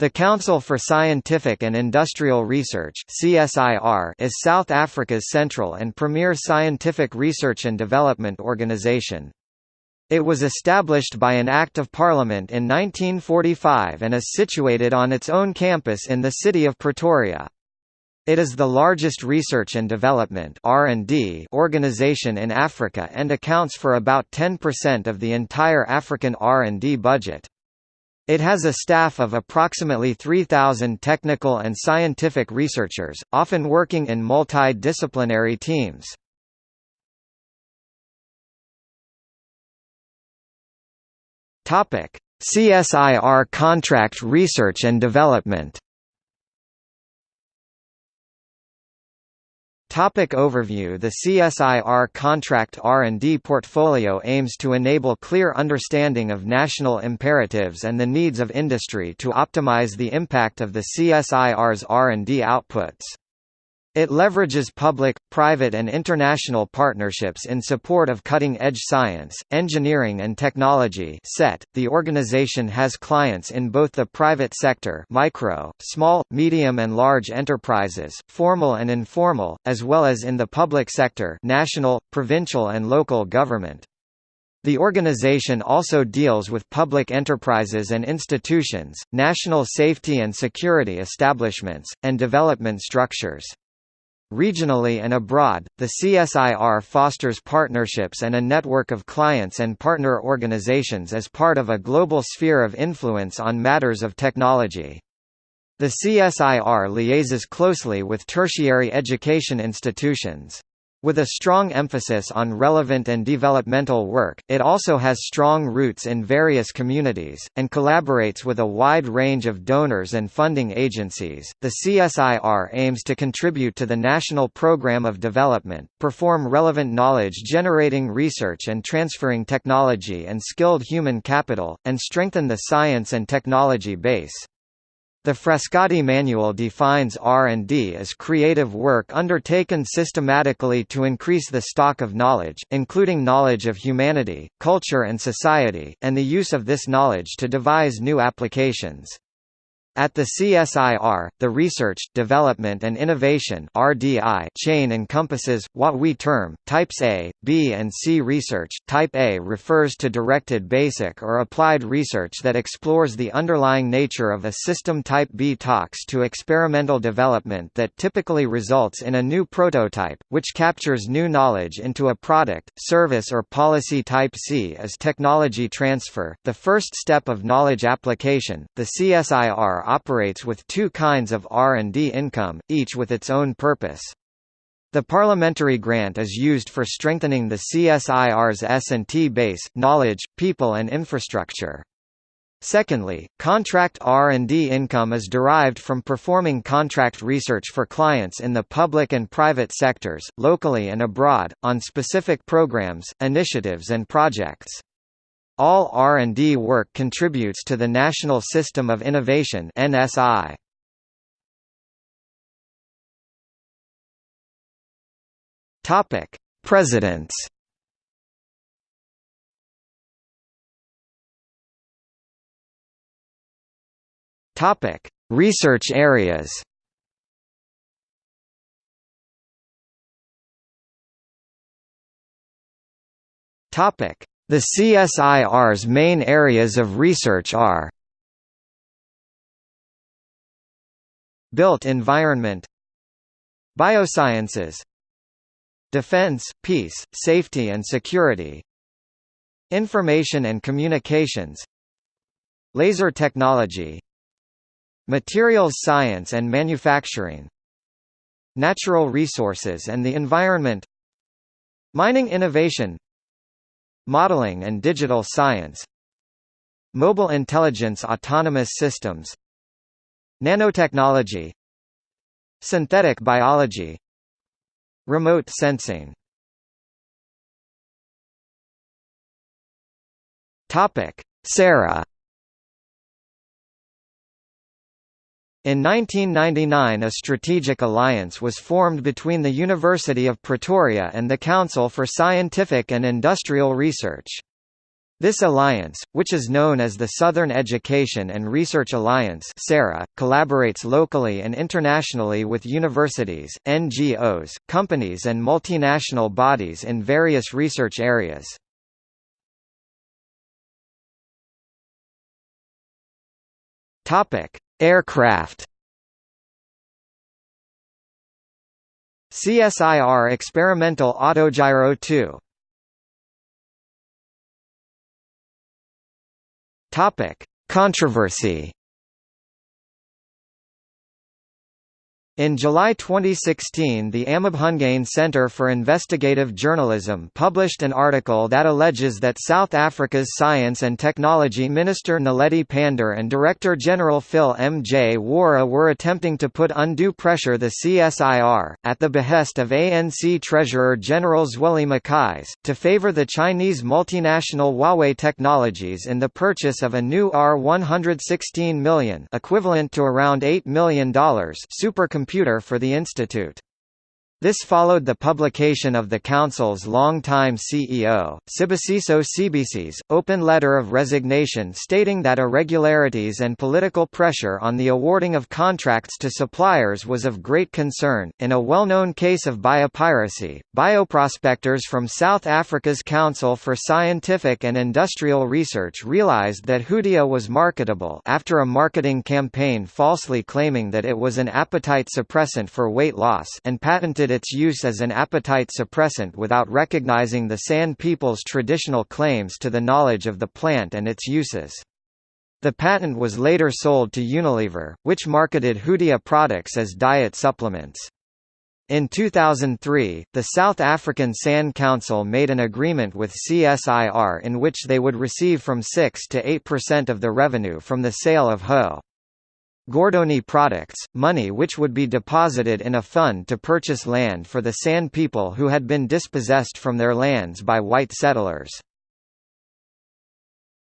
The Council for Scientific and Industrial Research (CSIR) is South Africa's central and premier scientific research and development organisation. It was established by an Act of Parliament in 1945 and is situated on its own campus in the city of Pretoria. It is the largest research and development organization in Africa and accounts for about 10% of the entire African R&D budget. It has a staff of approximately 3,000 technical and scientific researchers, often working in multidisciplinary teams. CSIR contract research and development Topic overview The CSIR contract R&D portfolio aims to enable clear understanding of national imperatives and the needs of industry to optimize the impact of the CSIR's R&D outputs. It leverages public, private and international partnerships in support of cutting-edge science, engineering and technology SET. .The organization has clients in both the private sector micro, small, medium and large enterprises, formal and informal, as well as in the public sector national, provincial and local government. The organization also deals with public enterprises and institutions, national safety and security establishments, and development structures. Regionally and abroad, the CSIR fosters partnerships and a network of clients and partner organizations as part of a global sphere of influence on matters of technology. The CSIR liaises closely with tertiary education institutions. With a strong emphasis on relevant and developmental work, it also has strong roots in various communities, and collaborates with a wide range of donors and funding agencies. The CSIR aims to contribute to the national program of development, perform relevant knowledge generating research and transferring technology and skilled human capital, and strengthen the science and technology base. The Frascati Manual defines R&D as creative work undertaken systematically to increase the stock of knowledge, including knowledge of humanity, culture and society, and the use of this knowledge to devise new applications. At the CSIR, the research, development and innovation (RDI) chain encompasses what we term types A, B and C research. Type A refers to directed basic or applied research that explores the underlying nature of a system. Type B talks to experimental development that typically results in a new prototype, which captures new knowledge into a product, service or policy. Type C is technology transfer, the first step of knowledge application. The CSIR operates with two kinds of R&D income, each with its own purpose. The parliamentary grant is used for strengthening the CSIR's S&T base, knowledge, people and infrastructure. Secondly, contract R&D income is derived from performing contract research for clients in the public and private sectors, locally and abroad, on specific programs, initiatives and projects. All R&D work contributes to the National System of Innovation (NSI). Topic: Presidents. Topic: Research areas. Topic: the CSIR's main areas of research are Built environment Biosciences Defense, peace, safety and security Information and communications Laser technology Materials science and manufacturing Natural resources and the environment Mining innovation Modeling and digital science Mobile intelligence autonomous systems Nanotechnology Synthetic biology Remote sensing. Topic: SERA In 1999 a strategic alliance was formed between the University of Pretoria and the Council for Scientific and Industrial Research. This alliance, which is known as the Southern Education and Research Alliance collaborates locally and internationally with universities, NGOs, companies and multinational bodies in various research areas. Aircraft. CSIR Experimental Autogyro 2 Topic: Controversy In July 2016 the Amabhungane Centre for Investigative Journalism published an article that alleges that South Africa's Science and Technology Minister Naledi Pandor and Director-General Phil Mjwara were attempting to put undue pressure the CSIR, at the behest of ANC Treasurer-General Zweli Mkhize, to favour the Chinese multinational Huawei Technologies in the purchase of a new R-116 million equivalent to around $8 million supercomputer computer for the institute. This followed the publication of the Council's long-time CEO, Sibusiso Sibisi's, open letter of resignation stating that irregularities and political pressure on the awarding of contracts to suppliers was of great concern. In a well-known case of biopiracy, bioprospectors from South Africa's Council for Scientific and Industrial Research realized that Hoodia was marketable after a marketing campaign falsely claiming that it was an appetite suppressant for weight loss and patented its use as an appetite suppressant without recognizing the San people's traditional claims to the knowledge of the plant and its uses. The patent was later sold to Unilever, which marketed Hoodia products as diet supplements. In 2003, the South African SAN Council made an agreement with CSIR in which they would receive from 6 to 8% of the revenue from the sale of Ho. Gordonii products, money which would be deposited in a fund to purchase land for the San people who had been dispossessed from their lands by white settlers.